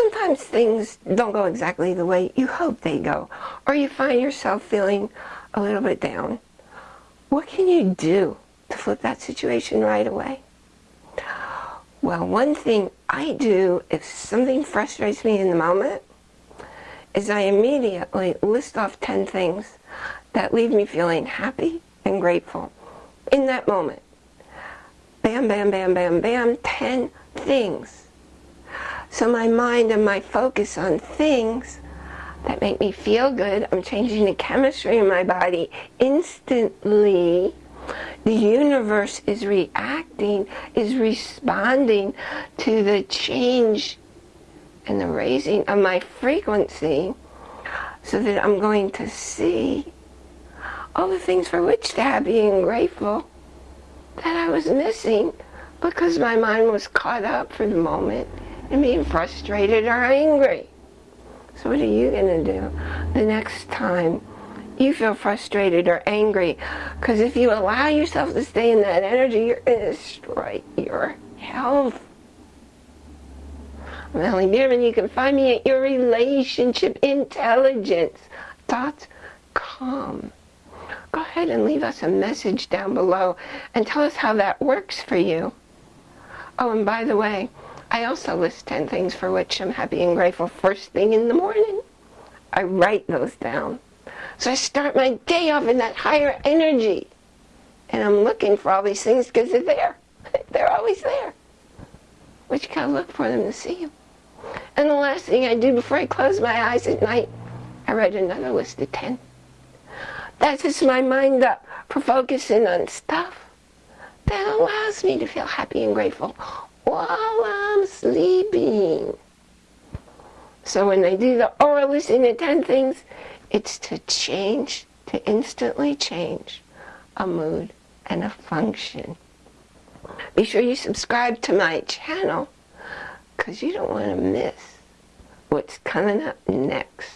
sometimes things don't go exactly the way you hope they go, or you find yourself feeling a little bit down. What can you do to flip that situation right away? Well, one thing I do if something frustrates me in the moment is I immediately list off 10 things that leave me feeling happy and grateful in that moment. Bam, bam, bam, bam, bam, 10 things. So my mind and my focus on things that make me feel good, I'm changing the chemistry in my body instantly. The universe is reacting, is responding to the change and the raising of my frequency so that I'm going to see all the things for which to have being grateful that I was missing because my mind was caught up for the moment in being frustrated or angry. So what are you going to do the next time you feel frustrated or angry? Because if you allow yourself to stay in that energy, you're going to destroy your health. I'm Ellie Bierman. You can find me at your relationship intelligence.com go ahead and leave us a message down below and tell us how that works for you. Oh, and by the way, I also list 10 things for which I'm happy and grateful first thing in the morning. I write those down. So I start my day off in that higher energy. And I'm looking for all these things because they're there. They're always there. But you gotta look for them to see them. And the last thing I do before I close my eyes at night, I write another list of 10. That sets my mind up for focusing on stuff that allows me to feel happy and grateful I'm sleeping. So when I do the aura listing of 10 things, it's to change, to instantly change a mood and a function. Be sure you subscribe to my channel because you don't want to miss what's coming up next.